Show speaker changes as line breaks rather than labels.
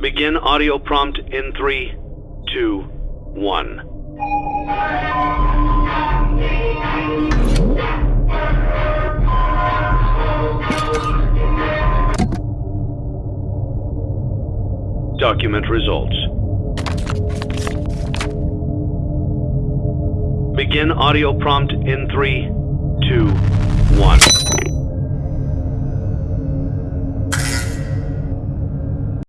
Begin audio prompt in three, two, one. Document results. Begin audio prompt in three, two, one.